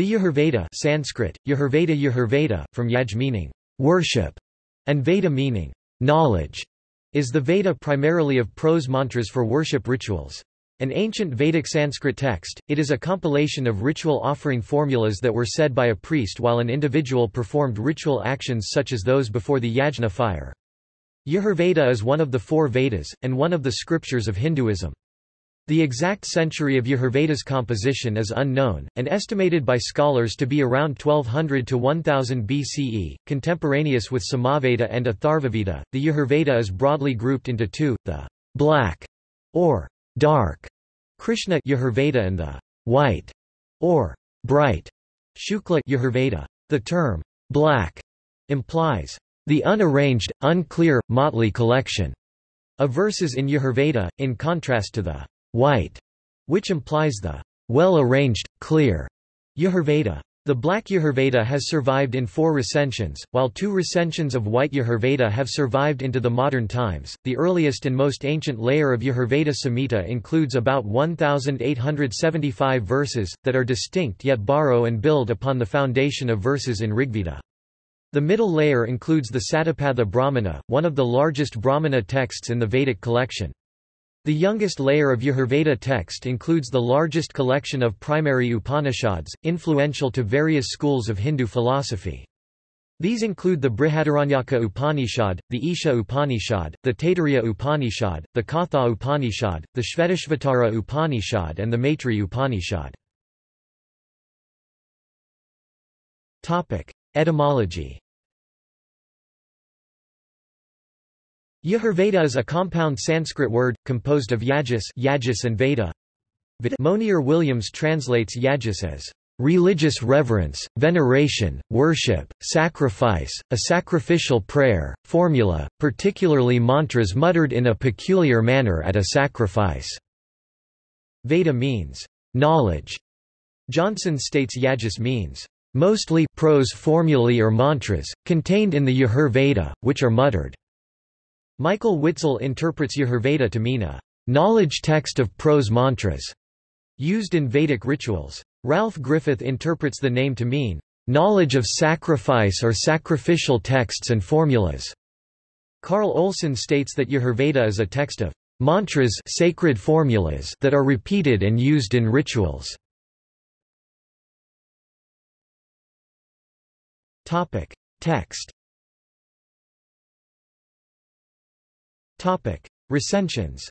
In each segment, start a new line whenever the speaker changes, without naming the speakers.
The Yajurveda Sanskrit, Yajurveda Yajurveda, from Yaj meaning worship, and Veda meaning knowledge, is the Veda primarily of prose mantras for worship rituals. An ancient Vedic Sanskrit text, it is a compilation of ritual offering formulas that were said by a priest while an individual performed ritual actions such as those before the yajna fire. Yajurveda is one of the four Vedas, and one of the scriptures of Hinduism. The exact century of Yajurveda's composition is unknown, and estimated by scholars to be around 1200 to 1000 BCE, contemporaneous with Samaveda and Atharvaveda. The Yajurveda is broadly grouped into two, the black or dark Krishna Yajurveda and the white or bright Shukla Yajurveda. The term black implies the unarranged, unclear, motley collection of verses in Yajurveda, in contrast to the white, which implies the well-arranged, clear Yajurveda. The Black Yajurveda has survived in four recensions, while two recensions of White Yajurveda have survived into the modern times. The earliest and most ancient layer of Yajurveda Samhita includes about 1,875 verses, that are distinct yet borrow and build upon the foundation of verses in Rigveda. The middle layer includes the Satapatha Brahmana, one of the largest Brahmana texts in the Vedic collection. The youngest layer of Yajurveda text includes the largest collection of primary Upanishads, influential to various schools of Hindu philosophy. These include the Brihadaranyaka Upanishad, the Isha Upanishad, the Taittiriya Upanishad, the Katha Upanishad, the Shvetashvatara Upanishad and the Maitri Upanishad. Etymology Yajurveda is a compound Sanskrit word, composed of yajus, yajus and veda. Monier Williams translates yajus as religious reverence, veneration, worship, sacrifice, a sacrificial prayer, formula, particularly mantras muttered in a peculiar manner at a sacrifice. Veda means knowledge. Johnson states yajus means mostly prose formulae or mantras, contained in the Yajur Veda, which are muttered. Michael Witzel interprets Yajurveda to mean a knowledge text of prose mantras used in Vedic rituals. Ralph Griffith interprets the name to mean knowledge of sacrifice or sacrificial texts and formulas. Carl Olson states that Yajurveda is a text of mantras sacred formulas that are repeated and used in rituals. Topic. Text Topic. Recensions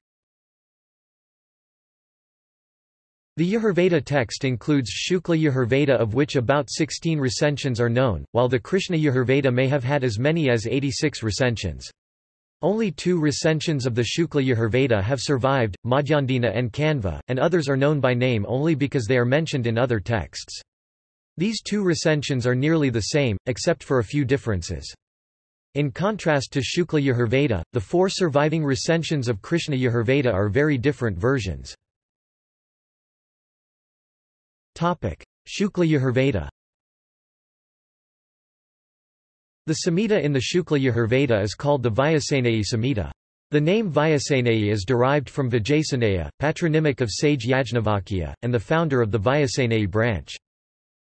The Yajurveda text includes Shukla Yajurveda of which about 16 recensions are known, while the Krishna Yajurveda may have had as many as 86 recensions. Only two recensions of the Shukla Yajurveda have survived, Madhyandina and Kanva, and others are known by name only because they are mentioned in other texts. These two recensions are nearly the same, except for a few differences. In contrast to Shukla Yajurveda, the four surviving recensions of Krishna Yajurveda are very different versions. Shukla Yajurveda The Samhita in the Shukla Yajurveda is called the Vyasaneyi Samhita. The name Vyasaneyi is derived from Vijayasneya, patronymic of sage Yajnavalkya, and the founder of the Vyasaneyi branch.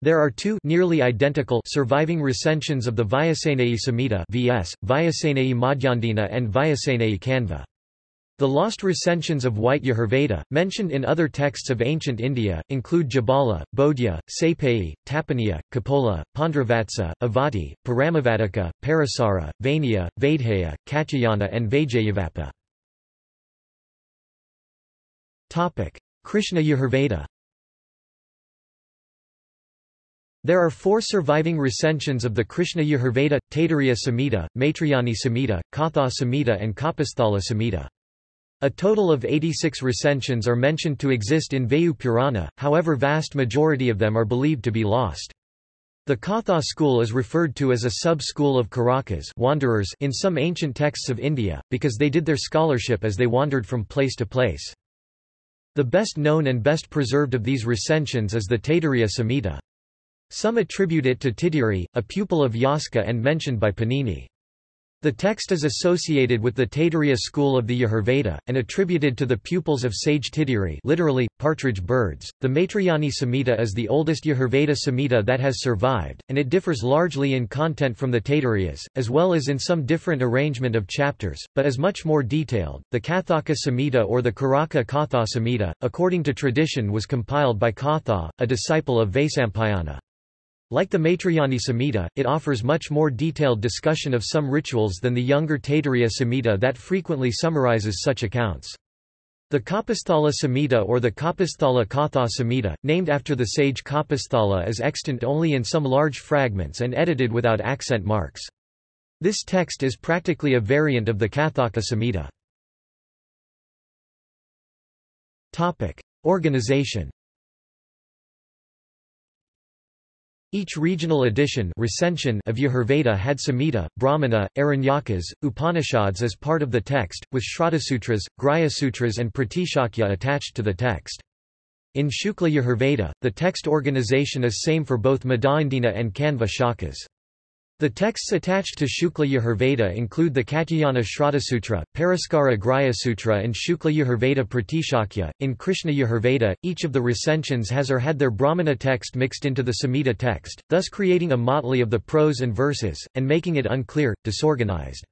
There are two nearly identical surviving recensions of the Vyasaneyi Samhita VS, Vyasaneyi Madhyandina and Vyasaneyi Kanva. The lost recensions of White Yajurveda, mentioned in other texts of ancient India, include Jabala, Bodhya, Saipayi, Tapaniya, Kapola, Pandravatsa, Avati, Paramavatika, Parasara, Vainya, Vaidheya, Katyayana and Vajayavapa. Krishna Yajurveda There are four surviving recensions of the Krishna Yajurveda, Taittiriya Samhita, Maitrayani Samhita, Katha Samhita and Kapasthala Samhita. A total of 86 recensions are mentioned to exist in Vayu Purana, however vast majority of them are believed to be lost. The Katha school is referred to as a sub-school of Karakas wanderers in some ancient texts of India, because they did their scholarship as they wandered from place to place. The best known and best preserved of these recensions is the Taittiriya Samhita. Some attribute it to Titiri, a pupil of Yaska and mentioned by Panini. The text is associated with the Taittiriya school of the Yajurveda, and attributed to the pupils of sage Titiri literally, partridge birds. The Maitrayani Samhita is the oldest Yajurveda Samhita that has survived, and it differs largely in content from the Taittiriyas, as well as in some different arrangement of chapters, but is much more detailed. The Kathaka Samhita or the Karaka Katha Samhita, according to tradition was compiled by Katha, a disciple of Vaisampayana. Like the Maitrayani Samhita, it offers much more detailed discussion of some rituals than the younger Taittiriya Samhita that frequently summarizes such accounts. The Kapasthala Samhita or the Kapasthala Katha Samhita, named after the sage Kapasthala is extant only in some large fragments and edited without accent marks. This text is practically a variant of the Kathaka Samhita. Organization Each regional edition recension of Yajurveda had Samhita, Brahmana, Aranyakas, Upanishads as part of the text, with Shraddhasutras, Grihya-sutras and Pratishakhya attached to the text. In Shukla Yajurveda, the text organization is same for both Madhyandina and Kanva shakhas. The texts attached to Shukla Yajurveda include the Katyayana Shraddhasutra, Paraskara Grihya Sutra and Shukla Yajurveda Pratishakhya. In Krishna Yajurveda, each of the recensions has or had their Brahmana text mixed into the Samhita text, thus creating a motley of the prose and verses, and making it unclear, disorganized.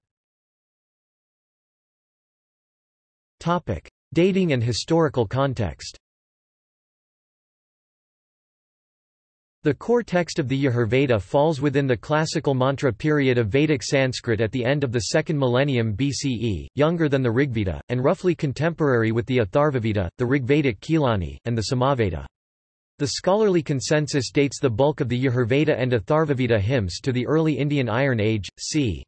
Dating and historical context The core text of the Yajurveda falls within the classical mantra period of Vedic Sanskrit at the end of the second millennium BCE, younger than the Rigveda, and roughly contemporary with the Atharvaveda, the Rigvedic Khilani, and the Samaveda. The scholarly consensus dates the bulk of the Yajurveda and Atharvaveda hymns to the early Indian Iron Age, c.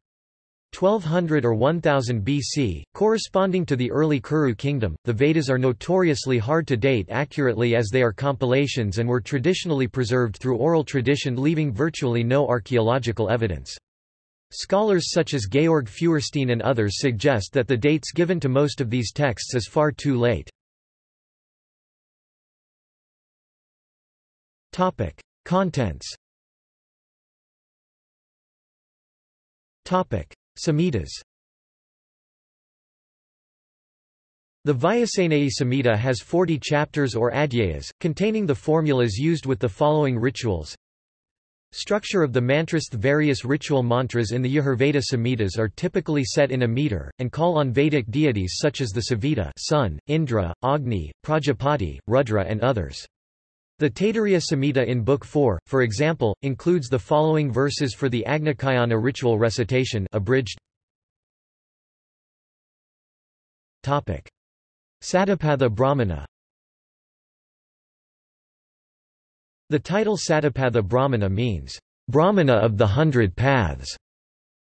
1200 or 1000 BC, corresponding to the early Kuru kingdom. The Vedas are notoriously hard to date accurately as they are compilations and were traditionally preserved through oral tradition leaving virtually no archaeological evidence. Scholars such as Georg Feuerstein and others suggest that the dates given to most of these texts is far too late. Topic: Contents. Topic: Samhitas The Vyasaneyi Samhita has 40 chapters or adhyayas, containing the formulas used with the following rituals. Structure of the mantras The various ritual mantras in the Yajurveda Samhitas are typically set in a meter, and call on Vedic deities such as the Savita sun, Indra, Agni, Prajapati, Rudra and others. The Taittiriya Samhita in Book 4, for example, includes the following verses for the Agnicayana ritual recitation abridged. Topic. Satapatha Brahmana The title Satapatha Brahmana means, Brahmana of the Hundred Paths.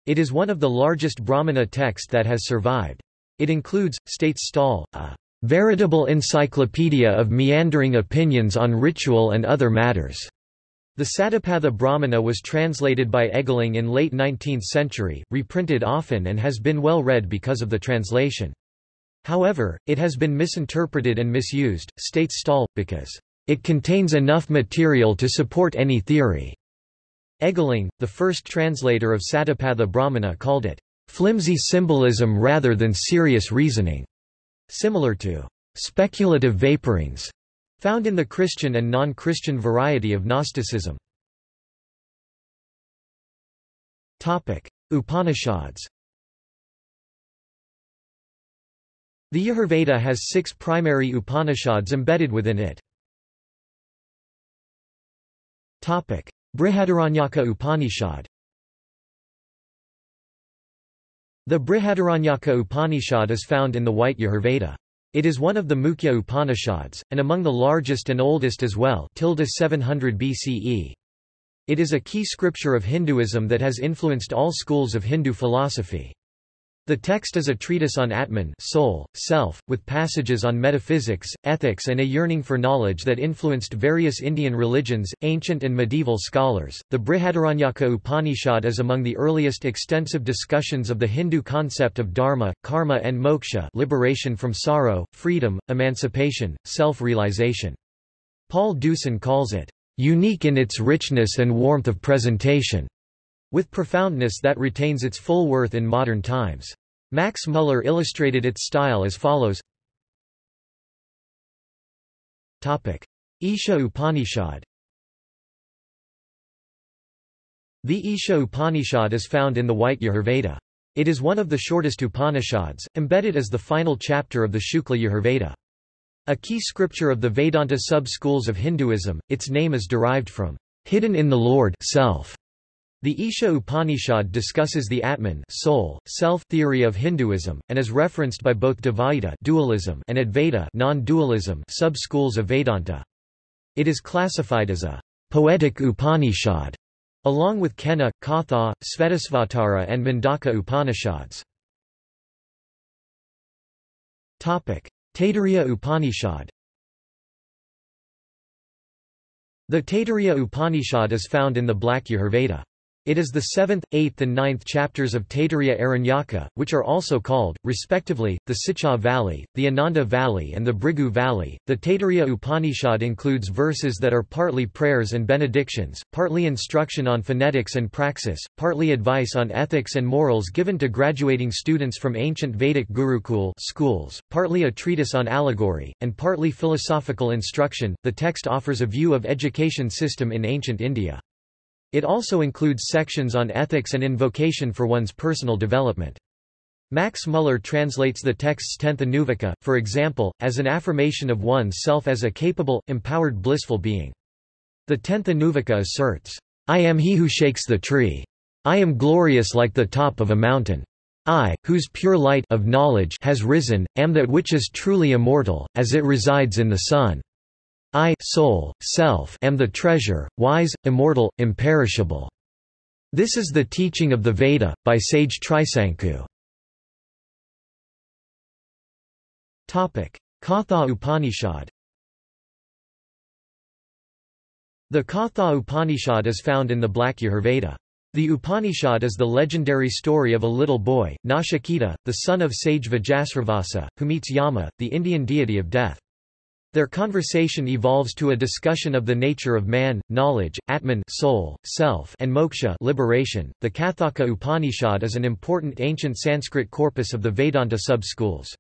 It is one of the largest Brahmana texts that has survived. It includes, states Staal, a veritable encyclopedia of meandering opinions on ritual and other matters. The Satapatha Brahmana was translated by Eggeling in late 19th century, reprinted often and has been well read because of the translation. However, it has been misinterpreted and misused, states Staal, because it contains enough material to support any theory. Eggeling, the first translator of Satapatha Brahmana called it flimsy symbolism rather than serious reasoning. Similar to speculative vaporings found in the Christian and non-Christian variety of Gnosticism. Topic: Upanishads The Yajurveda has six primary Upanishads embedded within it. Topic: Brihadaranyaka Upanishad The Brihadaranyaka Upanishad is found in the White Yajurveda. It is one of the Mukhya Upanishads, and among the largest and oldest as well 700 BCE. It is a key scripture of Hinduism that has influenced all schools of Hindu philosophy. The text is a treatise on Atman soul, self, with passages on metaphysics, ethics and a yearning for knowledge that influenced various Indian religions, ancient and medieval scholars. The Brihadaranyaka Upanishad is among the earliest extensive discussions of the Hindu concept of dharma, karma and moksha liberation from sorrow, freedom, emancipation, self-realization. Paul Deussen calls it, "...unique in its richness and warmth of presentation." With profoundness that retains its full worth in modern times. Max Muller illustrated its style as follows Topic. Isha Upanishad The Isha Upanishad is found in the White Yajurveda. It is one of the shortest Upanishads, embedded as the final chapter of the Shukla Yajurveda. A key scripture of the Vedanta sub-schools of Hinduism, its name is derived from hidden in the Lord self. The Isha Upanishad discusses the Atman soul, self theory of Hinduism, and is referenced by both Dvaita dualism and Advaita non-dualism sub-schools of Vedanta. It is classified as a poetic Upanishad, along with Kena, Katha, Svetasvatara and Mundaka Upanishads. Taittiriya Upanishad The Taittiriya Upanishad is found in the Black Yajurveda. It is the seventh, eighth and ninth chapters of Taittiriya Aranyaka, which are also called, respectively, the Shiksha Valli, the Ananda Valli and the Bhrigu Valli. The Taittiriya Upanishad includes verses that are partly prayers and benedictions, partly instruction on phonetics and praxis, partly advice on ethics and morals given to graduating students from ancient Vedic Gurukul schools, partly a treatise on allegory, and partly philosophical instruction. The text offers a view of education system in ancient India. It also includes sections on ethics and invocation for one's personal development. Max Muller translates the text's tenth Anuvaka, for example, as an affirmation of one's self as a capable, empowered blissful being. The tenth Anuvaka asserts, I am he who shakes the tree. I am glorious like the top of a mountain. I, whose pure light of knowledge has risen, am that which is truly immortal, as it resides in the sun. I soul, self am the treasure, wise, immortal, imperishable. This is the teaching of the Veda, by sage Trisanku. Katha Upanishad The Katha Upanishad is found in the Black Yajurveda. The Upanishad is the legendary story of a little boy, Nachiketa, the son of sage Vajasravasa, who meets Yama, the Indian deity of death. Their conversation evolves to a discussion of the nature of man, knowledge, Atman soul, self, and moksha liberation. The Kathaka Upanishad is an important ancient Sanskrit corpus of the Vedanta sub-schools.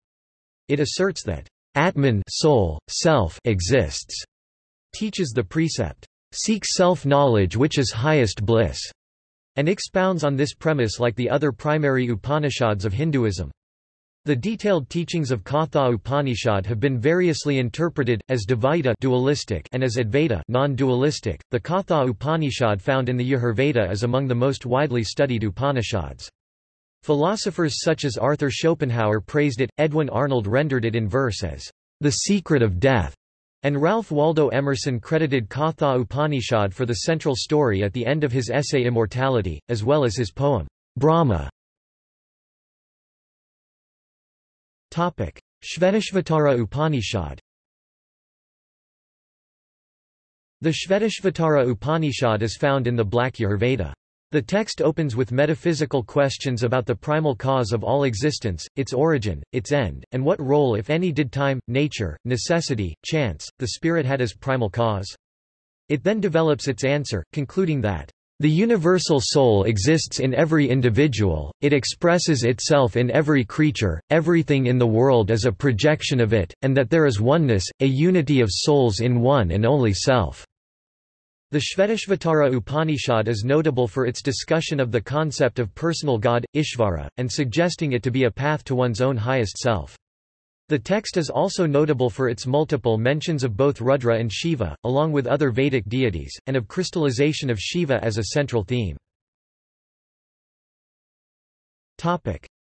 It asserts that Atman soul, self exists, teaches the precept, seek self-knowledge which is highest bliss, and expounds on this premise like the other primary Upanishads of Hinduism. The detailed teachings of Katha Upanishad have been variously interpreted, as Dvaita dualistic and as Advaita non-dualistic. The Katha Upanishad found in the Yajurveda is among the most widely studied Upanishads. Philosophers such as Arthur Schopenhauer praised it, Edwin Arnold rendered it in verse as the secret of death, and Ralph Waldo Emerson credited Katha Upanishad for the central story at the end of his essay Immortality, as well as his poem, Brahma. Shvetashvatara Upanishad The Shvetashvatara Upanishad is found in the Black Yajurveda. The text opens with metaphysical questions about the primal cause of all existence, its origin, its end, and what role if any did time, nature, necessity, chance, the spirit had as primal cause. It then develops its answer, concluding that the universal soul exists in every individual, it expresses itself in every creature, everything in the world is a projection of it, and that there is oneness, a unity of souls in one and only self. The Shvetashvatara Upanishad is notable for its discussion of the concept of personal God, Ishvara, and suggesting it to be a path to one's own highest self. The text is also notable for its multiple mentions of both Rudra and Shiva, along with other Vedic deities, and of crystallization of Shiva as a central theme.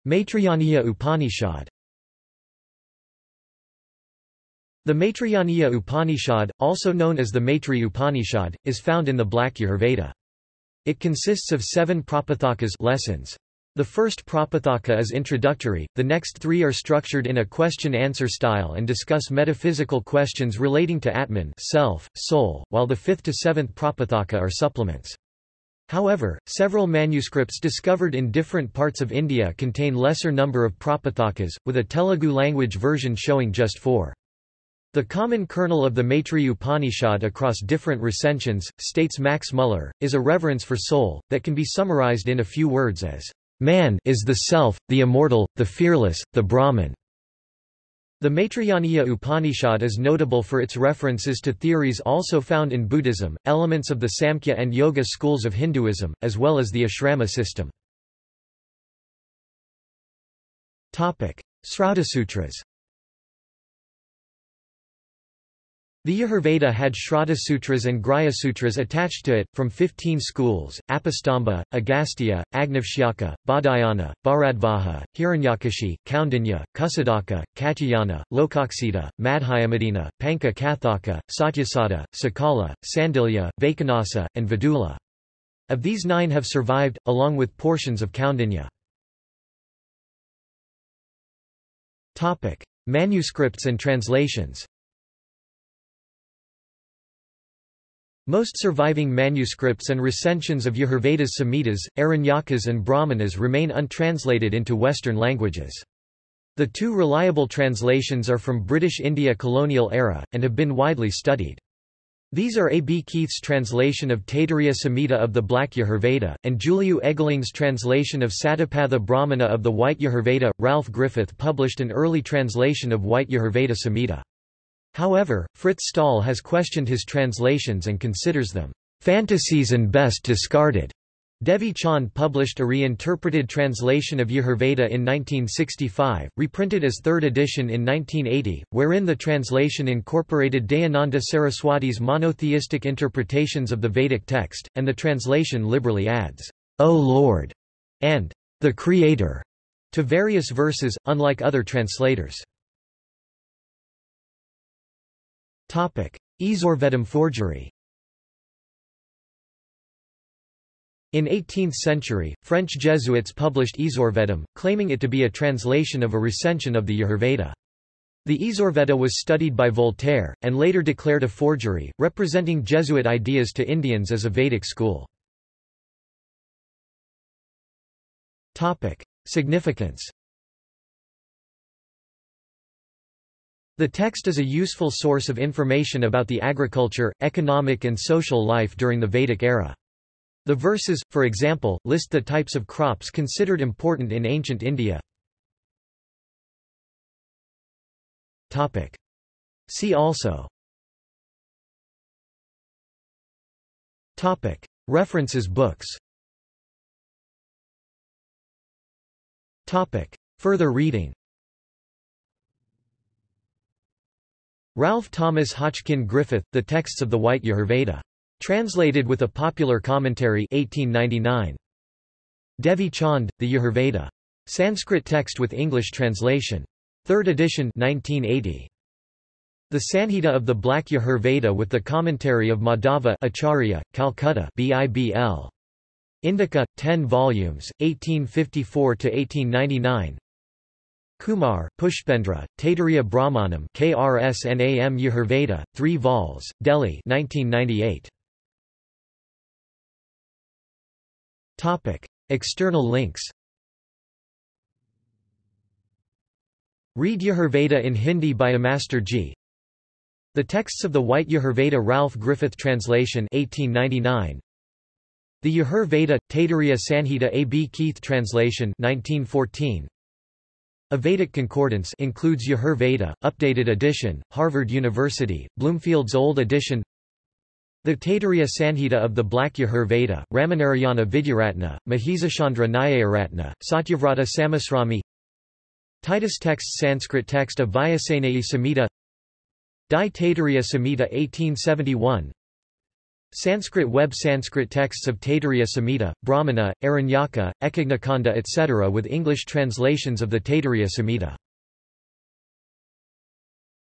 Maitrayaniya Upanishad The Maitrayaniya Upanishad, also known as the Maitri Upanishad, is found in the Black Yajurveda. It consists of seven prapathakas lessons. The first Prapathaka is introductory, the next three are structured in a question-answer style and discuss metaphysical questions relating to Atman self, soul, while the fifth to seventh Prapathaka are supplements. However, several manuscripts discovered in different parts of India contain lesser number of Prapathakas, with a Telugu language version showing just four. The common kernel of the Maitreya Upanishad across different recensions, states Max Muller, is a reverence for soul, that can be summarized in a few words as, Man is the self, the immortal, the fearless, the Brahman. The Maitrayaniya Upanishad is notable for its references to theories also found in Buddhism, elements of the Samkhya and Yoga schools of Hinduism, as well as the ashrama system. Sutras. The Yajurveda had Shraddha Sutras and Grihya Sutras attached to it, from 15 schools, Apastamba, Agastya, Agnavshyaka, Baudhayana, Bharadvaja, Hiranyakeshi, Kaundinya, Kusadaka, Katyayana, Lokaksita, Madhyamadina, Panka Kathaka, Satyasada, Sakala, Sandilya, Vaikhanasa, and Vidula. Of these nine have survived, along with portions of Kaundinya. Manuscripts and translations Most surviving manuscripts and recensions of Yajurveda's Samhitas, Aranyakas and Brahmanas remain untranslated into Western languages. The two reliable translations are from British India colonial era, and have been widely studied. These are A. B. Keith's translation of Taittiriya Samhita of the Black Yajurveda, and Juliu Eggeling's translation of Satapatha Brahmana of the White Yajurveda. Ralph Griffith published an early translation of White Yajurveda Samhita. However, Frits Staal has questioned his translations and considers them fantasies and best discarded. Devi Chand published a reinterpreted translation of Yajurveda in 1965, reprinted as third edition in 1980, wherein the translation incorporated Dayananda Saraswati's monotheistic interpretations of the Vedic text, and the translation liberally adds, O Lord, and the Creator, to various verses, unlike other translators. Ezourvedam forgery In 18th century, French Jesuits published Ezourvedam, claiming it to be a translation of a recension of the Yajurveda. The Ezourveda was studied by Voltaire, and later declared a forgery, representing Jesuit ideas to Indians as a Vedic school. Significance The text is a useful source of information about the agriculture, economic and social life during the Vedic era. The verses, for example, list the types of crops considered important in ancient India. See also. References books. Further reading Ralph Thomas Hodgkin Griffith, The Texts of the White Yajurveda. Translated with a popular commentary 1899. Devi Chand, The Yajurveda. Sanskrit text with English translation. Third edition 1980. The Sanhita of the Black Yajurveda with the commentary of Madhava Acharya, Calcutta BIBL. Indica, 10 volumes, 1854–1899 Kumar, Pushpendra, Taittiriya Brahmanam KRSNAM Yajurveda, 3 vols, Delhi 1998. Topic. External links Read Yajurveda in Hindi by Amaster G. The texts of the White Yajurveda Ralph Griffith translation 1899 The Yajurveda, Taittiriya Sanhita A. B. Keith translation 1914 a Vedic concordance includes Yajur Veda, updated edition, Harvard University, Bloomfield's Old Edition. The Taittiriya Sanhita of the Black Yajur Veda, Ramanarayana Vidyaratna, Mahisashandra Nyayaratna, Satyavrata Samasrami Titus text Sanskrit text of Vyasaneyi Samhita. Dai Taittiriya Samhita 1871 Sanskrit web Sanskrit texts of Taittiriya Samhita, Brahmana, Aranyaka, Ekagnikanda etc. with English translations of the Taittiriya Samhita